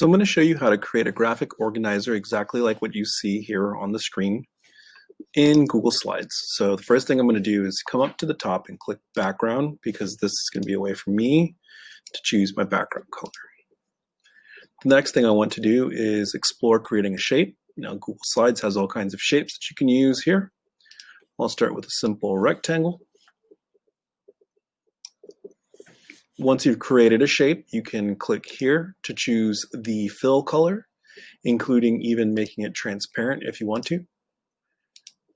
So I'm going to show you how to create a graphic organizer exactly like what you see here on the screen in Google Slides. So the first thing I'm going to do is come up to the top and click background because this is going to be a way for me to choose my background color. The next thing I want to do is explore creating a shape. Now Google Slides has all kinds of shapes that you can use here. I'll start with a simple rectangle. Once you've created a shape, you can click here to choose the fill color, including even making it transparent if you want to.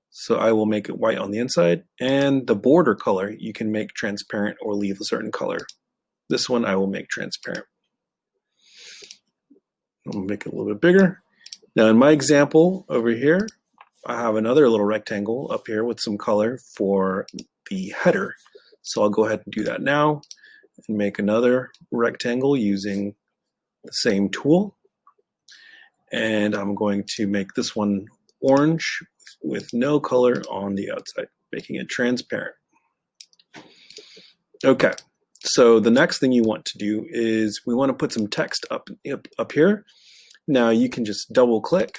So I will make it white on the inside and the border color you can make transparent or leave a certain color. This one I will make transparent. I'll make it a little bit bigger. Now in my example over here, I have another little rectangle up here with some color for the header. So I'll go ahead and do that now and make another rectangle using the same tool. And I'm going to make this one orange with no color on the outside, making it transparent. Okay, so the next thing you want to do is we want to put some text up, up, here. Now you can just double click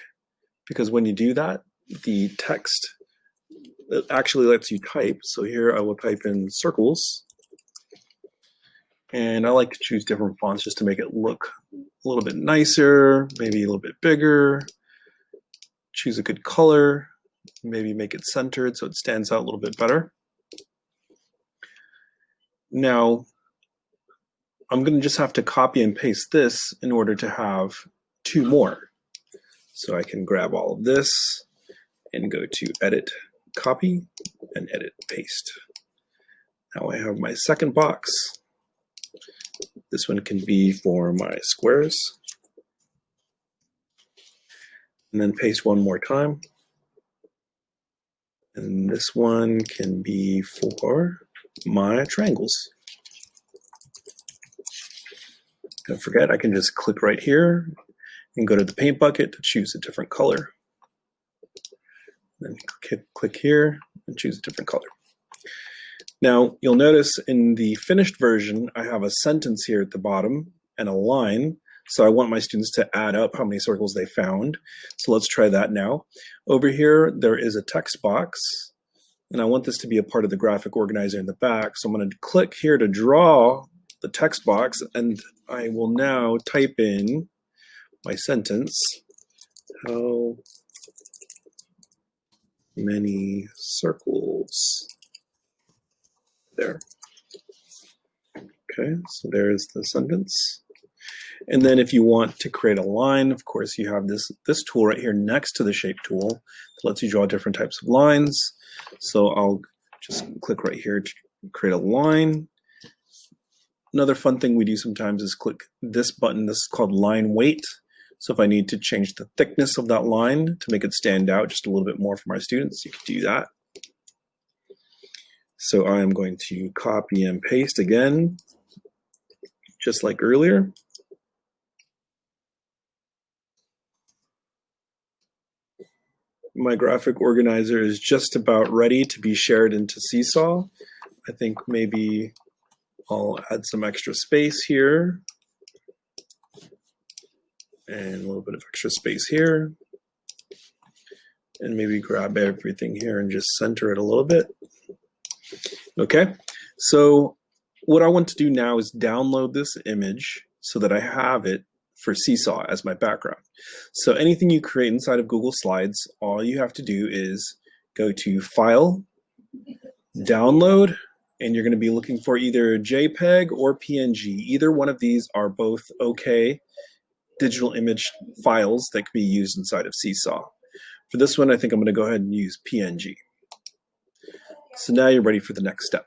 because when you do that, the text actually lets you type. So here I will type in circles and I like to choose different fonts just to make it look a little bit nicer, maybe a little bit bigger. Choose a good color, maybe make it centered so it stands out a little bit better. Now, I'm going to just have to copy and paste this in order to have two more. So I can grab all of this and go to Edit, Copy, and Edit, Paste. Now I have my second box. This one can be for my squares. And then paste one more time. And this one can be for my triangles. Don't forget, I can just click right here and go to the paint bucket to choose a different color. Then click, here and choose a different color. Now, you'll notice in the finished version, I have a sentence here at the bottom and a line. So I want my students to add up how many circles they found. So let's try that now. Over here, there is a text box. And I want this to be a part of the graphic organizer in the back. So I'm going to click here to draw the text box. And I will now type in my sentence. How many circles there. Okay, so there's the sentence. And then if you want to create a line, of course, you have this, this tool right here next to the shape tool that lets you draw different types of lines. So I'll just click right here to create a line. Another fun thing we do sometimes is click this button. This is called line weight. So if I need to change the thickness of that line to make it stand out just a little bit more for my students, you can do that. So I am going to copy and paste again, just like earlier. My graphic organizer is just about ready to be shared into Seesaw. I think maybe I'll add some extra space here and a little bit of extra space here and maybe grab everything here and just center it a little bit. Okay, so what I want to do now is download this image so that I have it for Seesaw as my background. So anything you create inside of Google Slides, all you have to do is go to File, Download, and you're going to be looking for either JPEG or PNG. Either one of these are both okay digital image files that can be used inside of Seesaw. For this one, I think I'm going to go ahead and use PNG. So now you're ready for the next step.